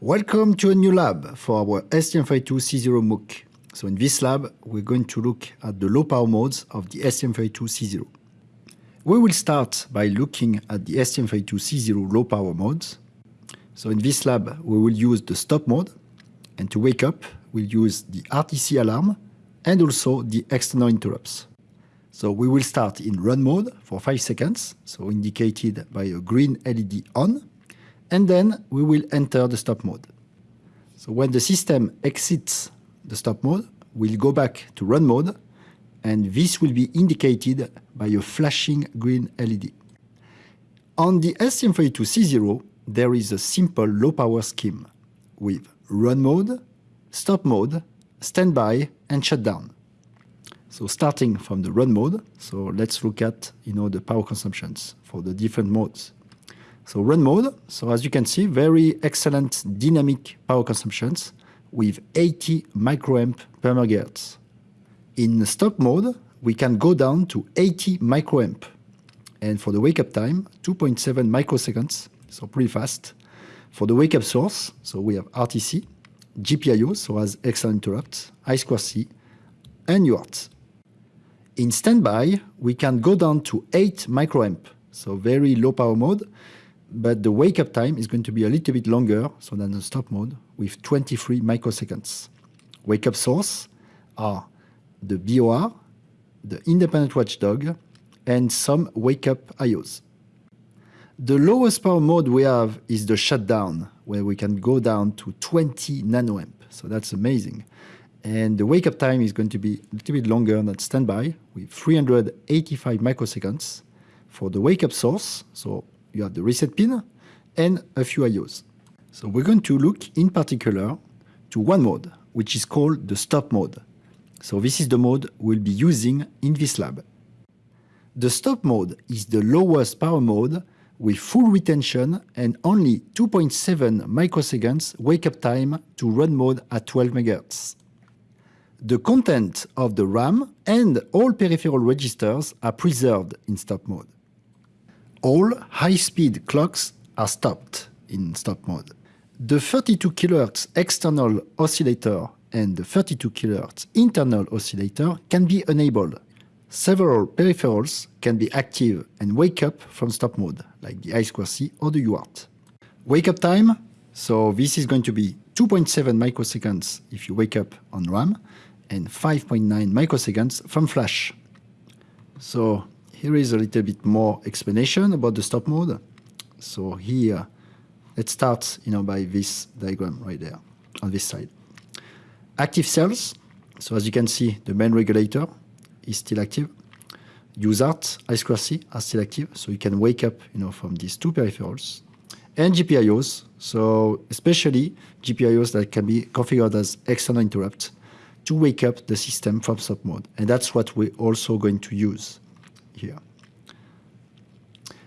Welcome to a new lab for our STM32C0 MOOC. So in this lab, we're going to look at the low power modes of the STM32C0. We will start by looking at the STM32C0 low power modes. So in this lab, we will use the stop mode, and to wake up, we'll use the RTC alarm and also the external interrupts. So we will start in run mode for 5 seconds, so indicated by a green LED on, and then we will enter the stop mode. So when the system exits the stop mode, we'll go back to run mode, and this will be indicated by a flashing green LED. On the STM32C0, there is a simple low power scheme with run mode, stop mode, standby, and shutdown. So starting from the run mode, so let's look at you know the power consumptions for the different modes. So run mode, so as you can see, very excellent dynamic power consumptions with 80 microamp per megahertz. In stop mode, we can go down to 80 microamp. And for the wake up time, 2.7 microseconds, so pretty fast. For the wake up source, so we have RTC, GPIO, so as external interrupt, I2C, and UART. In standby, we can go down to 8 microamp, so very low power mode, but the wake up time is going to be a little bit longer so than the stop mode with 23 microseconds. Wake up source are the BOR, the independent watchdog, and some wake up IOs. The lowest power mode we have is the shutdown, where we can go down to 20 nanoamp. So that's amazing. And the wake up time is going to be a little bit longer than standby with 385 microseconds for the wake up source. So you have the reset pin and a few IOs. So we're going to look in particular to one mode, which is called the stop mode. So this is the mode we'll be using in this lab. The stop mode is the lowest power mode with full retention and only 2.7 microseconds wake-up time to run mode at 12 MHz. The content of the RAM and all peripheral registers are preserved in stop mode. All high-speed clocks are stopped in stop mode. The 32 kHz external oscillator and the 32 kHz internal oscillator can be enabled Several peripherals can be active and wake up from stop mode, like the I2C or the UART. Wake up time, so this is going to be 2.7 microseconds if you wake up on RAM and 5.9 microseconds from flash. So here is a little bit more explanation about the stop mode. So here, let's start you know, by this diagram right there on this side. Active cells, so as you can see, the main regulator, is still active. USART, I2C are still active, so you can wake up you know, from these two peripherals. And GPIOs, so especially GPIOs that can be configured as external interrupt to wake up the system from stop mode. And that's what we're also going to use here.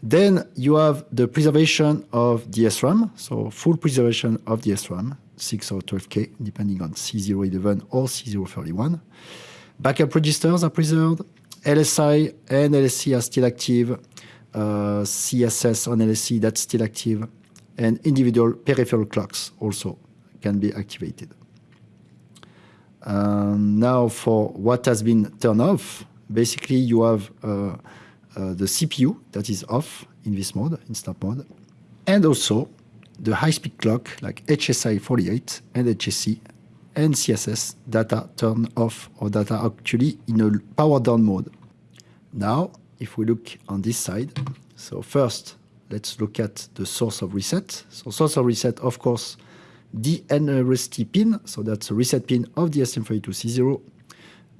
Then you have the preservation of the SRAM, so full preservation of the SRAM, 6 or 12K, depending on C011 or C031. Backup registers are preserved. LSI and LSE are still active. Uh, CSS on LSE, that's still active. And individual peripheral clocks also can be activated. Um, now for what has been turned off, basically you have uh, uh, the CPU that is off in this mode, in stop mode, and also the high-speed clock like HSI 48 and HSE and CSS data turn off or data actually in a power down mode. Now, if we look on this side, so first, let's look at the source of reset. So source of reset, of course, the NRST pin, so that's a reset pin of the STM32C0,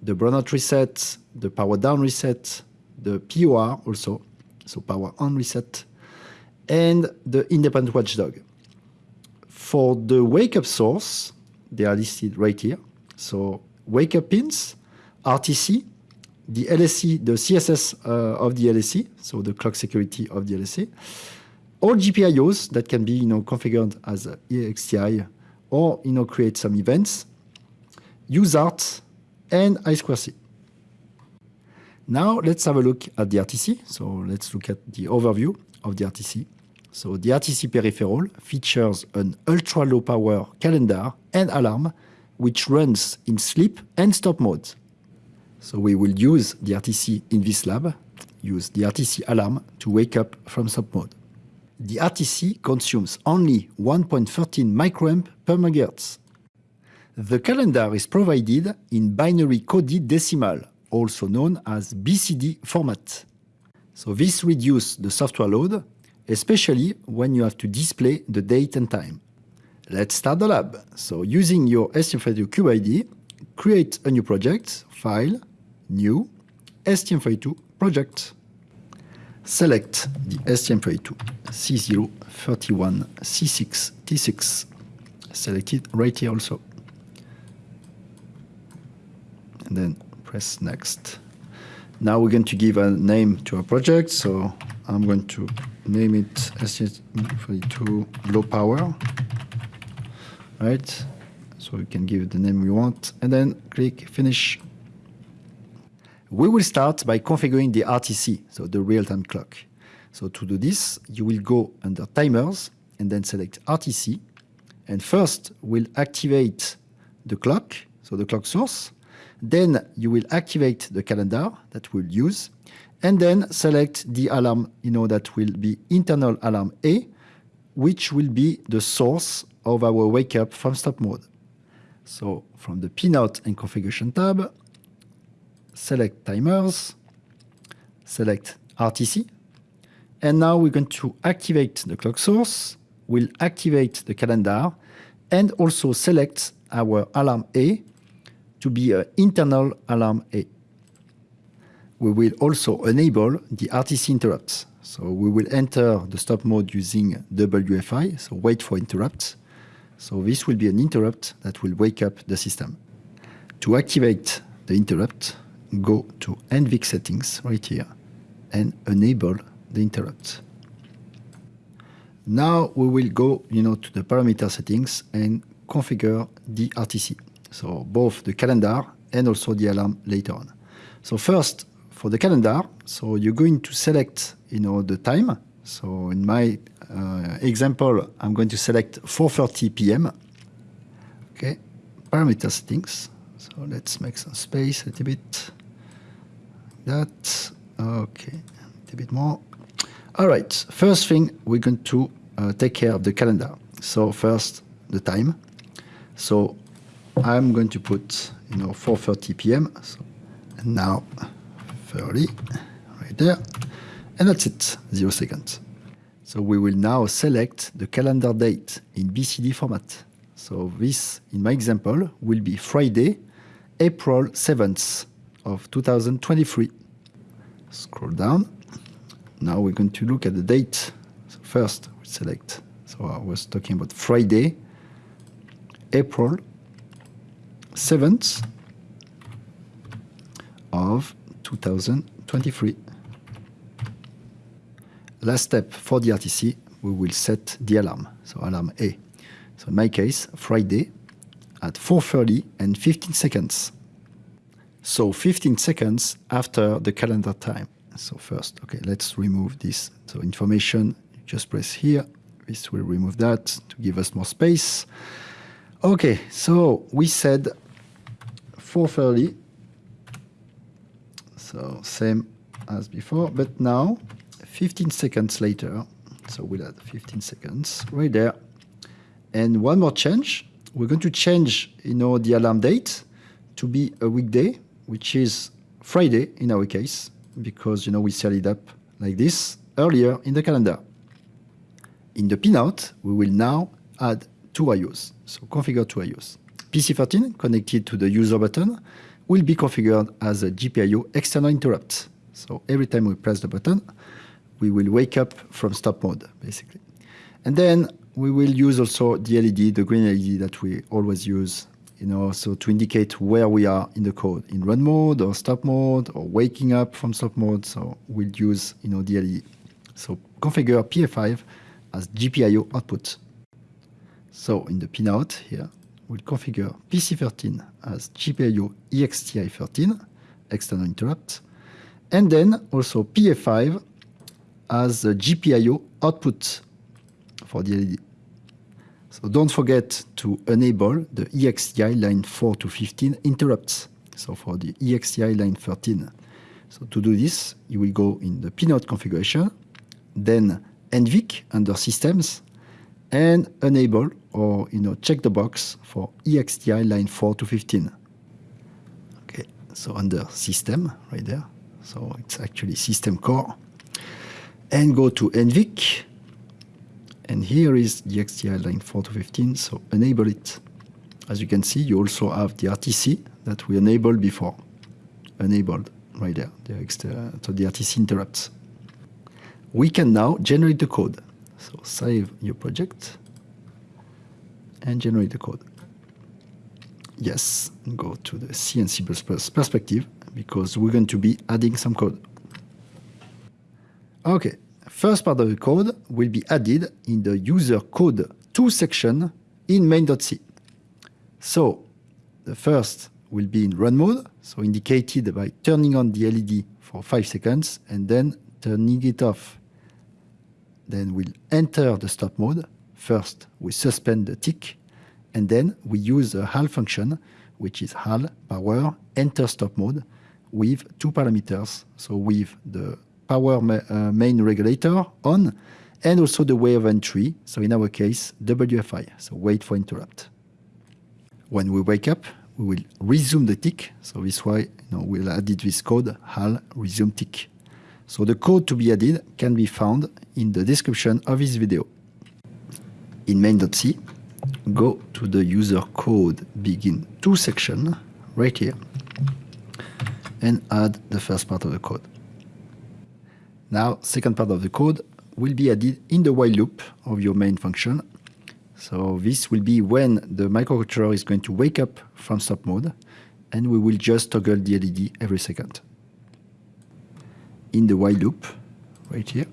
the brownout reset, the power down reset, the POR also, so power on reset, and the independent watchdog. For the wake up source, they are listed right here. So wake up pins, RTC, the LSE, the CSS uh, of the LSE, so the clock security of the LSE, all GPIOs that can be you know, configured as EXTI or you know, create some events, USART, and I2C. Now let's have a look at the RTC. So let's look at the overview of the RTC. So the RTC peripheral features an ultra-low power calendar and alarm which runs in sleep and stop mode. So we will use the RTC in this lab, use the RTC alarm to wake up from stop mode. The RTC consumes only 1.13 microamp per megahertz. The calendar is provided in binary coded decimal, also known as BCD format. So this reduces the software load, especially when you have to display the date and time. Let's start the lab. So using your STM32 CubeIDE, create a new project, File, New, STM32 Project. Select the STM32 C031C6T6. Select it right here also. And then press Next. Now we're going to give a name to our project. So I'm going to name it STM32 Low Power. Right? So we can give it the name we want. And then click Finish. We will start by configuring the RTC, so the real-time clock. So to do this, you will go under Timers and then select RTC. And first, we'll activate the clock, so the clock source. Then you will activate the calendar that we'll use. And then select the alarm, you know, that will be internal alarm A, which will be the source of our wake up from stop mode. So from the pinout and configuration tab, select timers, select RTC, and now we're going to activate the clock source, we'll activate the calendar, and also select our alarm A to be an internal alarm A. We will also enable the RTC interrupts. So we will enter the stop mode using WFI, so wait for interrupts. So this will be an interrupt that will wake up the system. To activate the interrupt, go to NVIC settings right here and enable the interrupt. Now we will go you know, to the parameter settings and configure the RTC. So both the calendar and also the alarm later on. So first, for the calendar, so you're going to select you know, the time. So in my uh, example, I'm going to select 4.30 p.m. Okay, parameter settings. So let's make some space a little bit that. Okay, a bit more. All right, first thing, we're going to uh, take care of the calendar. So first, the time. So I'm going to put, you know, 4.30 p.m. So, and now 30, right there. And that's it, zero seconds. So we will now select the calendar date in BCD format. So this, in my example, will be Friday, April 7th of 2023. Scroll down. Now we're going to look at the date. So first, we select. So I was talking about Friday, April 7th of 2023. Last step for the RTC, we will set the alarm. So alarm A. So in my case, Friday at 4.30 and 15 seconds. So 15 seconds after the calendar time. So first, okay, let's remove this. So information, just press here. This will remove that to give us more space. Okay, so we said 4.30. So same as before, but now 15 seconds later, so we'll add 15 seconds right there. And one more change, we're going to change, you know, the alarm date to be a weekday which is Friday in our case, because you know we set it up like this earlier in the calendar. In the pinout, we will now add two IOs, so configure two IOs. PC13 connected to the user button will be configured as a GPIO external interrupt. So every time we press the button, we will wake up from stop mode, basically. And then we will use also the LED, the green LED that we always use you know, so to indicate where we are in the code, in run mode or stop mode or waking up from stop mode. So we'll use, you know, DLE. So configure PA5 as GPIO output. So in the pinout here, we'll configure PC13 as GPIO EXTI13, external interrupt. And then also PA5 as a GPIO output for the LED. So don't forget to enable the EXTI line 4 to 15 interrupts. So for the EXTI line 13. So to do this, you will go in the pinout configuration, then NVIC under systems, and enable or you know check the box for EXTI line 4 to 15. Okay, so under system right there. So it's actually system core. And go to NVIC. And here is the EXTI line 4 to 15, so enable it. As you can see, you also have the RTC that we enabled before. Enabled right there, the extra, so the RTC interrupts. We can now generate the code. So save your project and generate the code. Yes, go to the C and C++ perspective because we're going to be adding some code. Okay, first part of the code will be added in the user code 2 section in main.c. So the first will be in run mode, so indicated by turning on the LED for 5 seconds and then turning it off. Then we'll enter the stop mode. First, we suspend the tick, and then we use the HAL function, which is HAL power enter stop mode with two parameters. So with the power ma uh, main regulator on and also the way of entry. So in our case, WFI, so wait for interrupt. When we wake up, we will resume the tick. So this why you know, we'll add this code HAL resume tick. So the code to be added can be found in the description of this video. In main.c, go to the user code begin to section right here and add the first part of the code. Now, second part of the code will be added in the while loop of your main function. So this will be when the microcontroller is going to wake up from stop mode and we will just toggle the LED every second. In the while loop, right here,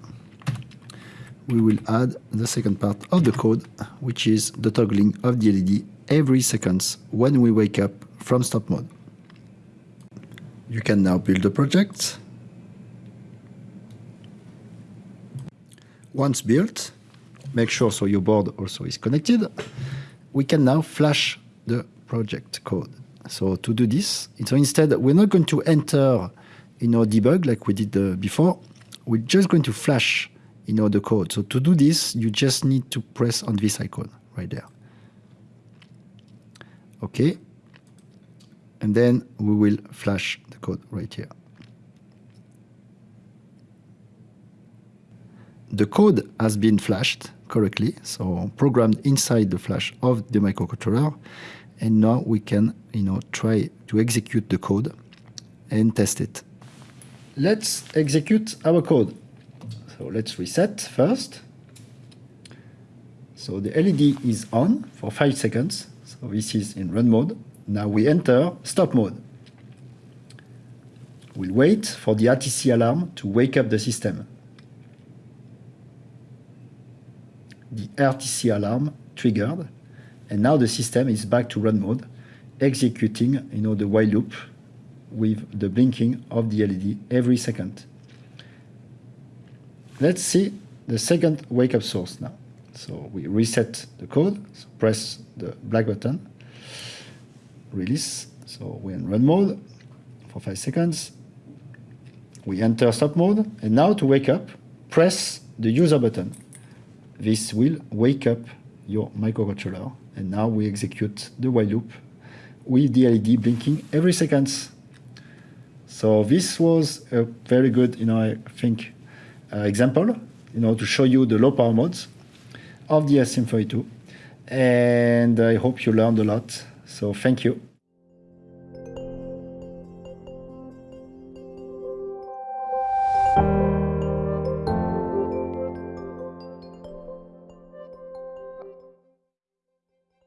we will add the second part of the code, which is the toggling of the LED every seconds when we wake up from stop mode. You can now build the project. Once built, make sure so your board also is connected. We can now flash the project code. So to do this, so instead we're not going to enter in our debug like we did uh, before. We're just going to flash you know, the code. So to do this, you just need to press on this icon right there. Okay. And then we will flash the code right here. The code has been flashed correctly, so programmed inside the flash of the microcontroller. And now we can, you know, try to execute the code and test it. Let's execute our code. So let's reset first. So the LED is on for 5 seconds. So this is in run mode. Now we enter stop mode. We'll wait for the RTC alarm to wake up the system. The RTC alarm triggered, and now the system is back to run mode, executing you know, the while loop with the blinking of the LED every second. Let's see the second wake-up source now. So we reset the code, so press the black button, release. So we're in run mode for five seconds. We enter stop mode, and now to wake up, press the user button. This will wake up your microcontroller, and now we execute the while loop with the LED blinking every seconds. So this was a very good, you know, I think, uh, example, you know, to show you the low power modes of the STM32. And I hope you learned a lot. So thank you.